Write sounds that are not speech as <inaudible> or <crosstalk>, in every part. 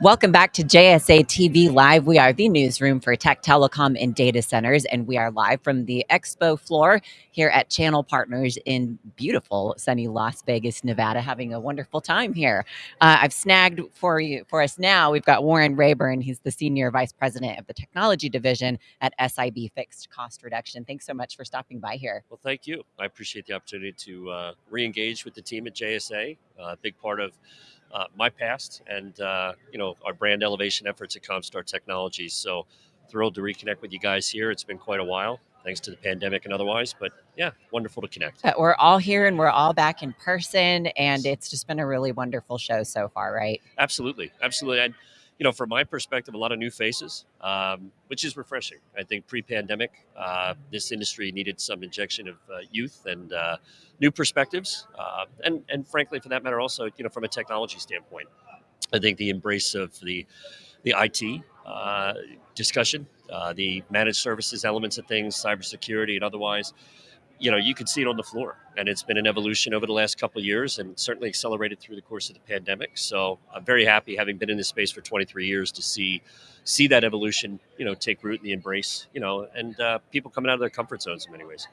Welcome back to JSA TV Live. We are the newsroom for tech, telecom, and data centers, and we are live from the expo floor here at Channel Partners in beautiful, sunny Las Vegas, Nevada. Having a wonderful time here. Uh, I've snagged for you for us now. We've got Warren Rayburn. He's the senior vice president of the technology division at SIB Fixed Cost Reduction. Thanks so much for stopping by here. Well, thank you. I appreciate the opportunity to uh, re-engage with the team at JSA. A uh, big part of uh, my past and uh, you know our brand elevation efforts at Comstar Technologies. So thrilled to reconnect with you guys here. It's been quite a while, thanks to the pandemic and otherwise. But yeah, wonderful to connect. Uh, we're all here and we're all back in person, and it's just been a really wonderful show so far, right? Absolutely, absolutely. And you know, from my perspective, a lot of new faces, um, which is refreshing. I think pre-pandemic, uh, this industry needed some injection of uh, youth and uh, new perspectives, uh, and and frankly, for that matter, also you know, from a technology standpoint, I think the embrace of the the IT uh, discussion, uh, the managed services elements of things, cybersecurity, and otherwise you know, you could see it on the floor, and it's been an evolution over the last couple of years, and certainly accelerated through the course of the pandemic. So I'm very happy, having been in this space for 23 years, to see see that evolution, you know, take root and the embrace, you know, and uh, people coming out of their comfort zones in many ways.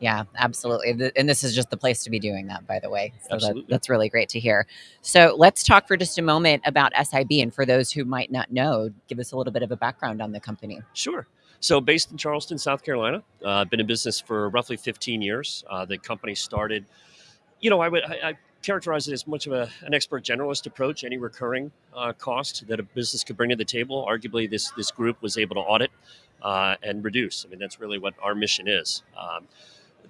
Yeah, absolutely. And this is just the place to be doing that, by the way. So that, that's really great to hear. So let's talk for just a moment about SIB. And for those who might not know, give us a little bit of a background on the company. Sure. So, based in Charleston, South Carolina, uh, been in business for roughly 15 years. Uh, the company started, you know, I would I, I characterize it as much of a, an expert generalist approach. Any recurring uh, cost that a business could bring to the table, arguably, this this group was able to audit uh, and reduce. I mean, that's really what our mission is. Um,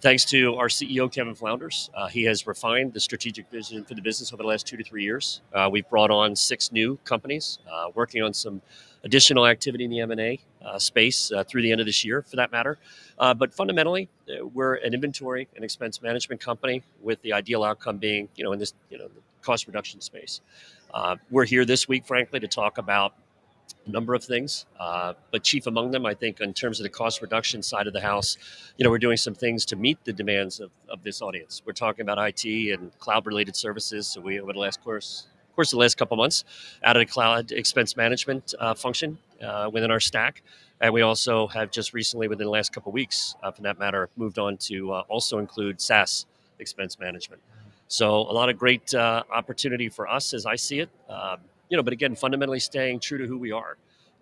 thanks to our CEO, Kevin Flounders, uh, he has refined the strategic vision for the business over the last two to three years. Uh, we've brought on six new companies, uh, working on some additional activity in the M&A uh, space uh, through the end of this year, for that matter. Uh, but fundamentally, uh, we're an inventory and expense management company with the ideal outcome being, you know, in this, you know, cost reduction space. Uh, we're here this week, frankly, to talk about a number of things, uh, but chief among them, I think, in terms of the cost reduction side of the house, you know, we're doing some things to meet the demands of, of this audience. We're talking about IT and cloud-related services. So we, over the last course, of course, the last couple months, added a cloud expense management uh, function uh, within our stack. And we also have just recently, within the last couple weeks, uh, for that matter, moved on to uh, also include SaaS expense management. So a lot of great uh, opportunity for us as I see it. Um, you know, but again, fundamentally staying true to who we are.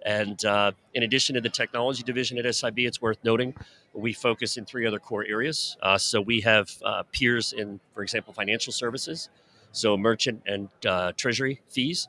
And uh, in addition to the technology division at SIB, it's worth noting we focus in three other core areas. Uh, so we have uh, peers in, for example, financial services, so merchant and uh, treasury fees.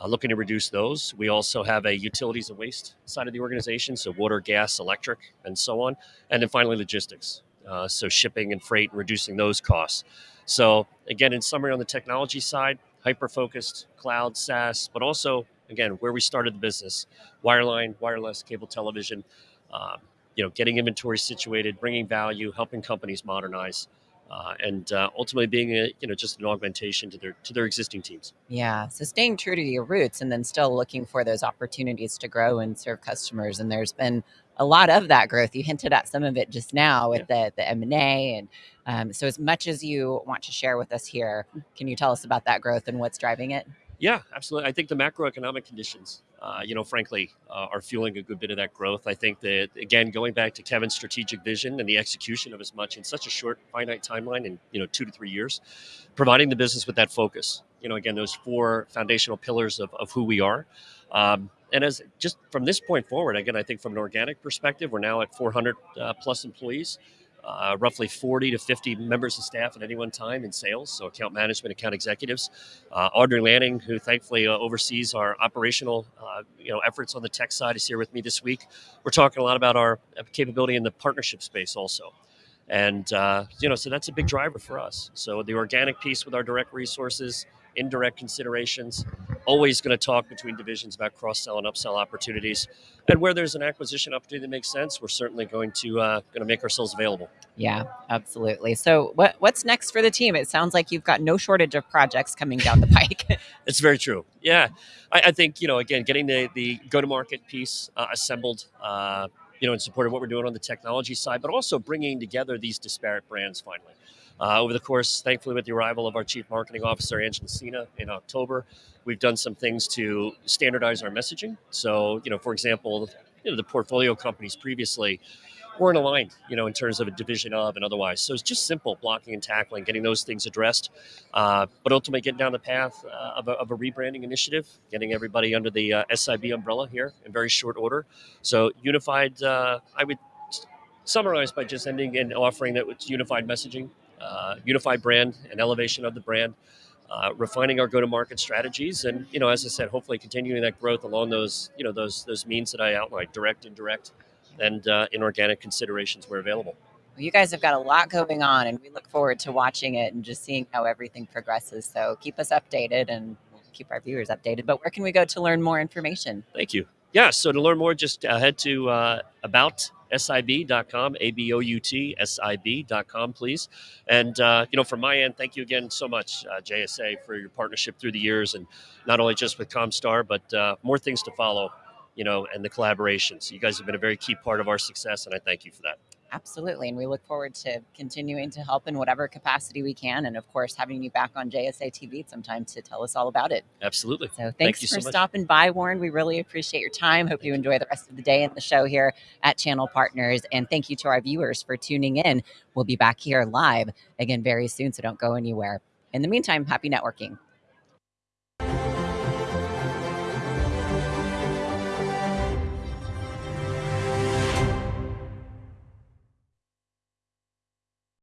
Uh, looking to reduce those. We also have a utilities and waste side of the organization, so water, gas, electric, and so on. And then finally, logistics, uh, so shipping and freight, reducing those costs. So again, in summary, on the technology side, hyper-focused, cloud, SaaS, but also again where we started the business: wireline, wireless, cable television. Um, you know, getting inventory situated, bringing value, helping companies modernize uh, and uh, ultimately being a you know just an augmentation to their to their existing teams. Yeah, so staying true to your roots and then still looking for those opportunities to grow and serve customers. And there's been a lot of that growth. You hinted at some of it just now with yeah. the the M and A, and um, so as much as you want to share with us here, can you tell us about that growth and what's driving it? Yeah, absolutely. I think the macroeconomic conditions, uh, you know, frankly, uh, are fueling a good bit of that growth. I think that again, going back to Kevin's strategic vision and the execution of as much in such a short, finite timeline, in you know, two to three years, providing the business with that focus. You know, again, those four foundational pillars of, of who we are. Um, and as just from this point forward, again, I think from an organic perspective, we're now at 400 uh, plus employees uh, roughly 40 to 50 members of staff at any one time in sales, so account management, account executives. Uh, Audrey Lanning, who thankfully uh, oversees our operational uh, you know efforts on the tech side, is here with me this week. We're talking a lot about our capability in the partnership space also. And uh, you know, so that's a big driver for us. So the organic piece with our direct resources, indirect considerations, always going to talk between divisions about cross sell and upsell opportunities. And where there's an acquisition opportunity that makes sense, we're certainly going to uh, going to make ourselves available. Yeah, absolutely. So what what's next for the team? It sounds like you've got no shortage of projects coming down the <laughs> pike. it's very true. Yeah, I, I, think you know again getting the the go to market piece uh, assembled. Uh, you know, in support of what we're doing on the technology side, but also bringing together these disparate brands finally. Uh, over the course, thankfully, with the arrival of our Chief Marketing Officer, Angela Cena, in October, we've done some things to standardize our messaging. So, you know, for example, you know, the portfolio companies previously weren't aligned, you know, in terms of a division of and otherwise. So it's just simple blocking and tackling, getting those things addressed, uh, but ultimately getting down the path uh, of, a, of, a, rebranding initiative, getting everybody under the uh, SIB umbrella here in very short order. So unified, uh, I would summarize by just ending and offering that it's unified messaging, uh, unified brand, and elevation of the brand. Uh, refining our go-to-market strategies, and you know, as I said, hopefully continuing that growth along those, you know, those those means that I outlined, direct, indirect, and uh, inorganic considerations where available. Well, you guys have got a lot going on, and we look forward to watching it and just seeing how everything progresses. So keep us updated and keep our viewers updated. But where can we go to learn more information? Thank you. Yeah, so to learn more, just uh, head to uh, about sib.com, A B O U T S I B.com, please. And, uh, you know, from my end, thank you again so much, uh, JSA, for your partnership through the years and not only just with Comstar, but uh, more things to follow you know, and the collaborations. You guys have been a very key part of our success, and I thank you for that. Absolutely. And we look forward to continuing to help in whatever capacity we can. And of course, having you back on JSA TV sometime to tell us all about it. Absolutely. So thanks Thank for so stopping by, Warren. We really appreciate your time. Hope you enjoy the rest of the day and the show here at Channel Partners. And thank you to our viewers for tuning in. We'll be back here live again very soon. So don't go anywhere. In the meantime, happy networking.